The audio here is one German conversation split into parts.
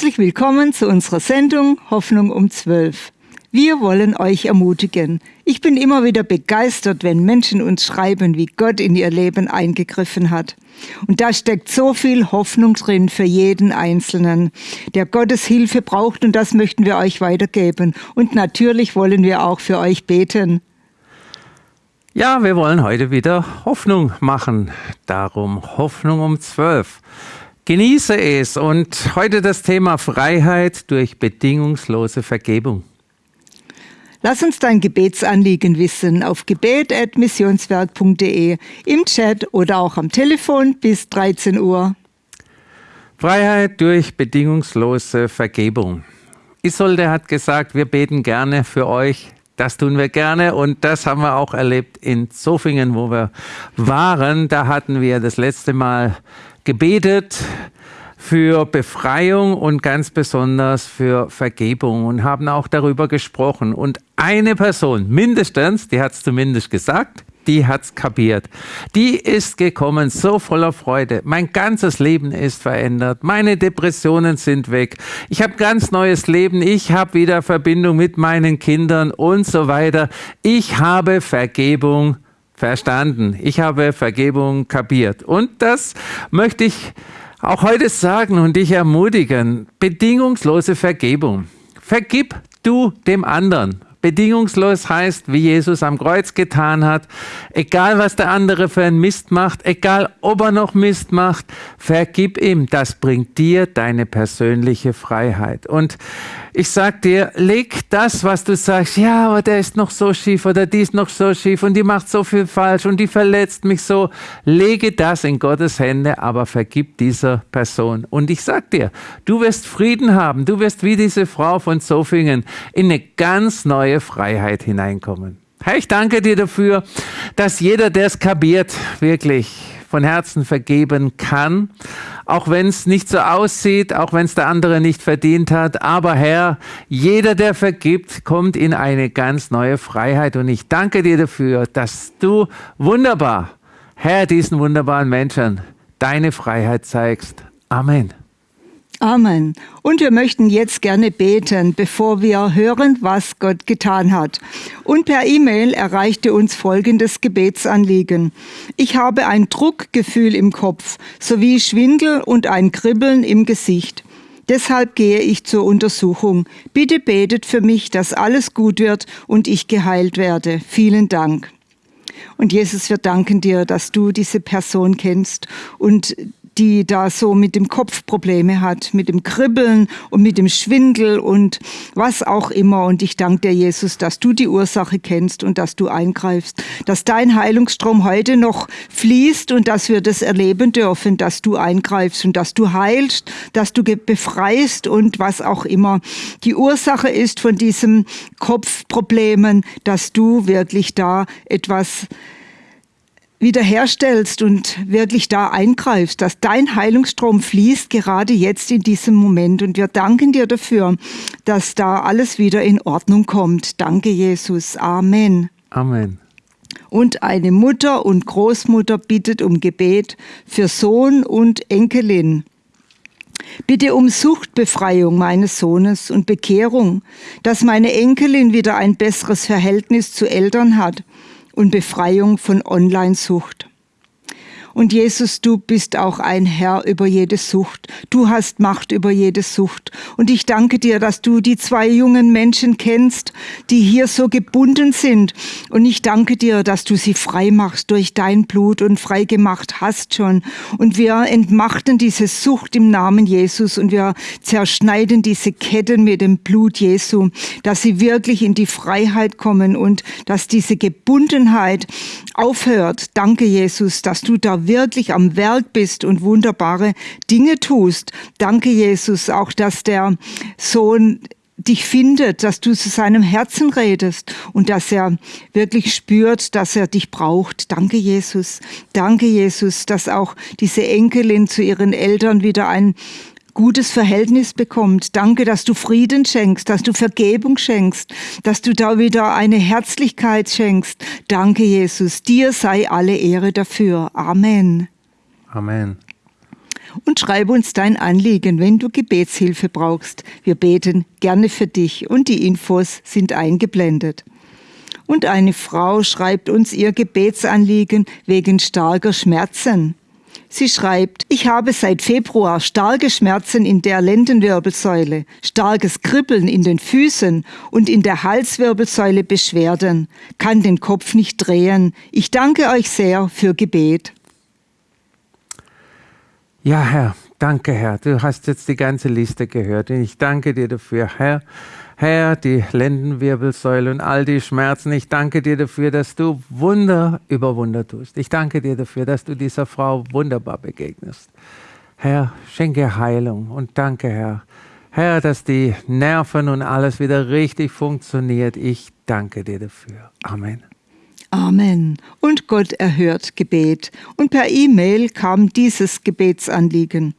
Herzlich willkommen zu unserer Sendung Hoffnung um 12. Wir wollen euch ermutigen. Ich bin immer wieder begeistert, wenn Menschen uns schreiben, wie Gott in ihr Leben eingegriffen hat. Und da steckt so viel Hoffnung drin für jeden Einzelnen, der Gottes Hilfe braucht und das möchten wir euch weitergeben. Und natürlich wollen wir auch für euch beten. Ja, wir wollen heute wieder Hoffnung machen. Darum Hoffnung um 12. Genieße es und heute das Thema Freiheit durch bedingungslose Vergebung. Lass uns dein Gebetsanliegen wissen auf gebet.missionswerk.de, im Chat oder auch am Telefon bis 13 Uhr. Freiheit durch bedingungslose Vergebung. Isolde hat gesagt, wir beten gerne für euch. Das tun wir gerne und das haben wir auch erlebt in Zofingen, wo wir waren. Da hatten wir das letzte Mal gebetet für Befreiung und ganz besonders für Vergebung und haben auch darüber gesprochen. Und eine Person, mindestens, die hat es zumindest gesagt, die hat's kapiert. Die ist gekommen, so voller Freude. Mein ganzes Leben ist verändert. Meine Depressionen sind weg. Ich habe ganz neues Leben. Ich habe wieder Verbindung mit meinen Kindern und so weiter. Ich habe Vergebung verstanden. Ich habe Vergebung kapiert. Und das möchte ich auch heute sagen und dich ermutigen, bedingungslose Vergebung. Vergib du dem anderen. Bedingungslos heißt, wie Jesus am Kreuz getan hat, egal was der andere für einen Mist macht, egal ob er noch Mist macht, vergib ihm. Das bringt dir deine persönliche Freiheit. Und ich sag dir, leg das, was du sagst, ja, aber der ist noch so schief oder die ist noch so schief und die macht so viel falsch und die verletzt mich so. Lege das in Gottes Hände, aber vergib dieser Person. Und ich sag dir, du wirst Frieden haben. Du wirst wie diese Frau von Zofingen in eine ganz neue Freiheit hineinkommen. Herr, ich danke dir dafür, dass jeder, der es kapiert, wirklich von Herzen vergeben kann, auch wenn es nicht so aussieht, auch wenn es der andere nicht verdient hat. Aber Herr, jeder, der vergibt, kommt in eine ganz neue Freiheit. Und ich danke dir dafür, dass du wunderbar, Herr, diesen wunderbaren Menschen deine Freiheit zeigst. Amen. Amen. Und wir möchten jetzt gerne beten, bevor wir hören, was Gott getan hat. Und per E-Mail erreichte uns folgendes Gebetsanliegen. Ich habe ein Druckgefühl im Kopf sowie Schwindel und ein Kribbeln im Gesicht. Deshalb gehe ich zur Untersuchung. Bitte betet für mich, dass alles gut wird und ich geheilt werde. Vielen Dank. Und Jesus, wir danken dir, dass du diese Person kennst und die da so mit dem Kopf Probleme hat, mit dem Kribbeln und mit dem Schwindel und was auch immer. Und ich danke dir, Jesus, dass du die Ursache kennst und dass du eingreifst, dass dein Heilungsstrom heute noch fließt und dass wir das erleben dürfen, dass du eingreifst und dass du heilst, dass du befreist und was auch immer die Ursache ist von diesen Kopfproblemen, dass du wirklich da etwas wiederherstellst und wirklich da eingreifst, dass dein Heilungsstrom fließt gerade jetzt in diesem Moment. Und wir danken dir dafür, dass da alles wieder in Ordnung kommt. Danke, Jesus. Amen. Amen. Und eine Mutter und Großmutter bittet um Gebet für Sohn und Enkelin. Bitte um Suchtbefreiung meines Sohnes und Bekehrung, dass meine Enkelin wieder ein besseres Verhältnis zu Eltern hat und Befreiung von Online-Sucht. Und Jesus, du bist auch ein Herr über jede Sucht. Du hast Macht über jede Sucht. Und ich danke dir, dass du die zwei jungen Menschen kennst, die hier so gebunden sind. Und ich danke dir, dass du sie frei machst durch dein Blut und frei gemacht hast schon. Und wir entmachten diese Sucht im Namen Jesus und wir zerschneiden diese Ketten mit dem Blut Jesu, dass sie wirklich in die Freiheit kommen und dass diese Gebundenheit aufhört. Danke, Jesus, dass du da wirklich am Werk bist und wunderbare Dinge tust. Danke, Jesus, auch dass der Sohn dich findet, dass du zu seinem Herzen redest und dass er wirklich spürt, dass er dich braucht. Danke, Jesus. Danke, Jesus, dass auch diese Enkelin zu ihren Eltern wieder ein gutes Verhältnis bekommt. Danke, dass du Frieden schenkst, dass du Vergebung schenkst, dass du da wieder eine Herzlichkeit schenkst. Danke, Jesus. Dir sei alle Ehre dafür. Amen. Amen. und schreibe uns dein Anliegen, wenn du Gebetshilfe brauchst. Wir beten gerne für dich und die Infos sind eingeblendet. Und eine Frau schreibt uns ihr Gebetsanliegen wegen starker Schmerzen. Sie schreibt, ich habe seit Februar starke Schmerzen in der Lendenwirbelsäule, starkes Kribbeln in den Füßen und in der Halswirbelsäule Beschwerden, kann den Kopf nicht drehen. Ich danke euch sehr für Gebet. Ja, Herr, danke, Herr. Du hast jetzt die ganze Liste gehört und ich danke dir dafür, Herr. Herr, die Lendenwirbelsäule und all die Schmerzen, ich danke dir dafür, dass du Wunder über Wunder tust. Ich danke dir dafür, dass du dieser Frau wunderbar begegnest. Herr, schenke Heilung und danke, Herr. Herr, dass die Nerven und alles wieder richtig funktioniert. Ich danke dir dafür. Amen. Amen. Und Gott erhört Gebet. Und per E-Mail kam dieses Gebetsanliegen.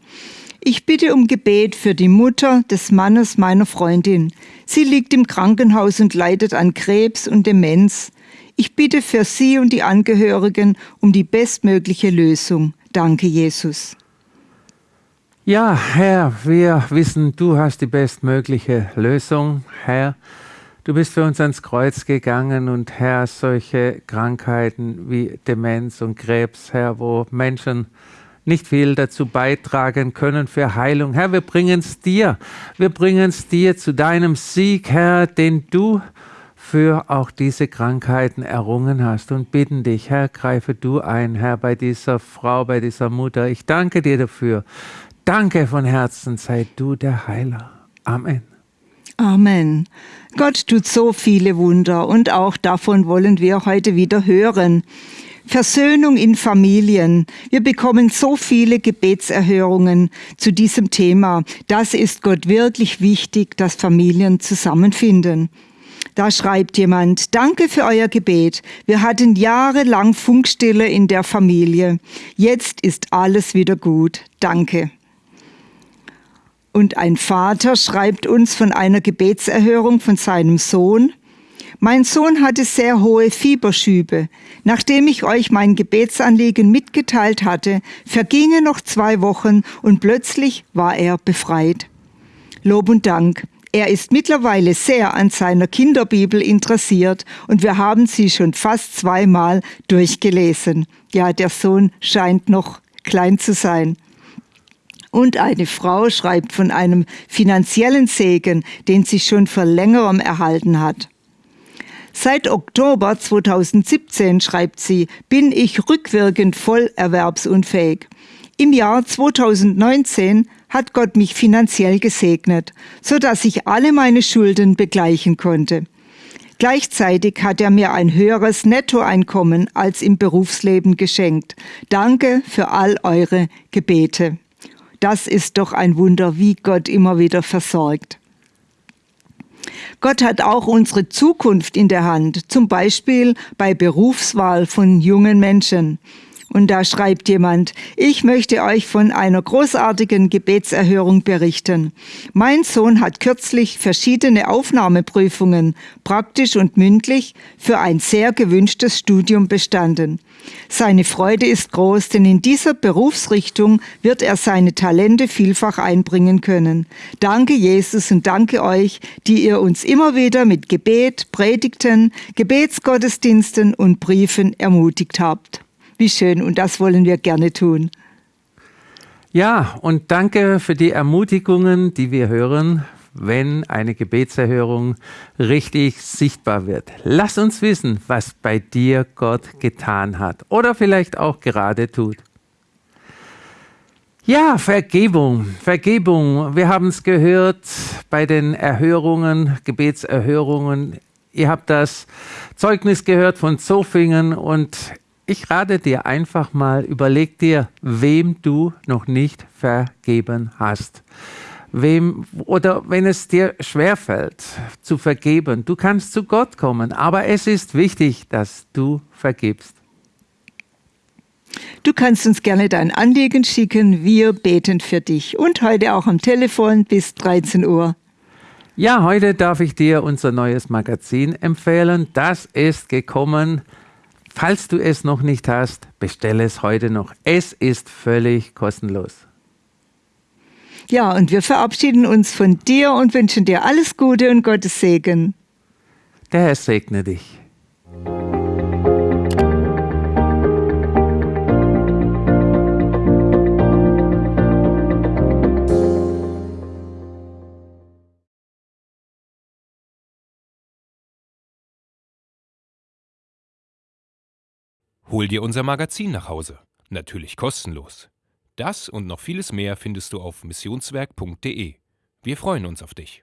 Ich bitte um Gebet für die Mutter des Mannes meiner Freundin. Sie liegt im Krankenhaus und leidet an Krebs und Demenz. Ich bitte für sie und die Angehörigen um die bestmögliche Lösung. Danke, Jesus. Ja, Herr, wir wissen, du hast die bestmögliche Lösung, Herr. Du bist für uns ans Kreuz gegangen und Herr, solche Krankheiten wie Demenz und Krebs, Herr, wo Menschen nicht viel dazu beitragen können für Heilung. Herr, wir bringen es dir. Wir bringen es dir zu deinem Sieg, Herr, den du für auch diese Krankheiten errungen hast und bitten dich, Herr, greife du ein, Herr, bei dieser Frau, bei dieser Mutter. Ich danke dir dafür. Danke von Herzen, sei du der Heiler. Amen. Amen. Gott tut so viele Wunder und auch davon wollen wir heute wieder hören. Versöhnung in Familien. Wir bekommen so viele Gebetserhörungen zu diesem Thema. Das ist Gott wirklich wichtig, dass Familien zusammenfinden. Da schreibt jemand, danke für euer Gebet. Wir hatten jahrelang Funkstille in der Familie. Jetzt ist alles wieder gut. Danke. Und ein Vater schreibt uns von einer Gebetserhörung von seinem Sohn. Mein Sohn hatte sehr hohe Fieberschübe. Nachdem ich euch mein Gebetsanliegen mitgeteilt hatte, vergingen noch zwei Wochen und plötzlich war er befreit. Lob und Dank. Er ist mittlerweile sehr an seiner Kinderbibel interessiert und wir haben sie schon fast zweimal durchgelesen. Ja, der Sohn scheint noch klein zu sein. Und eine Frau schreibt von einem finanziellen Segen, den sie schon vor längerem erhalten hat. Seit Oktober 2017, schreibt sie, bin ich rückwirkend voll erwerbsunfähig. Im Jahr 2019 hat Gott mich finanziell gesegnet, so dass ich alle meine Schulden begleichen konnte. Gleichzeitig hat er mir ein höheres Nettoeinkommen als im Berufsleben geschenkt. Danke für all eure Gebete. Das ist doch ein Wunder, wie Gott immer wieder versorgt. Gott hat auch unsere Zukunft in der Hand, zum Beispiel bei Berufswahl von jungen Menschen. Und da schreibt jemand, ich möchte euch von einer großartigen Gebetserhörung berichten. Mein Sohn hat kürzlich verschiedene Aufnahmeprüfungen, praktisch und mündlich, für ein sehr gewünschtes Studium bestanden. Seine Freude ist groß, denn in dieser Berufsrichtung wird er seine Talente vielfach einbringen können. Danke Jesus und danke euch, die ihr uns immer wieder mit Gebet, Predigten, Gebetsgottesdiensten und Briefen ermutigt habt. Wie schön und das wollen wir gerne tun. Ja, und danke für die Ermutigungen, die wir hören, wenn eine Gebetserhörung richtig sichtbar wird. Lass uns wissen, was bei dir Gott getan hat oder vielleicht auch gerade tut. Ja, Vergebung, Vergebung. Wir haben es gehört bei den Erhörungen, Gebetserhörungen. Ihr habt das Zeugnis gehört von Zofingen und ich rate dir einfach mal, überleg dir, wem du noch nicht vergeben hast. Wem, oder wenn es dir schwerfällt zu vergeben, du kannst zu Gott kommen, aber es ist wichtig, dass du vergibst. Du kannst uns gerne dein Anliegen schicken, wir beten für dich und heute auch am Telefon bis 13 Uhr. Ja, heute darf ich dir unser neues Magazin empfehlen. Das ist gekommen Falls du es noch nicht hast, bestelle es heute noch. Es ist völlig kostenlos. Ja, und wir verabschieden uns von dir und wünschen dir alles Gute und Gottes Segen. Der Herr segne dich. Hol dir unser Magazin nach Hause. Natürlich kostenlos. Das und noch vieles mehr findest du auf missionswerk.de. Wir freuen uns auf dich.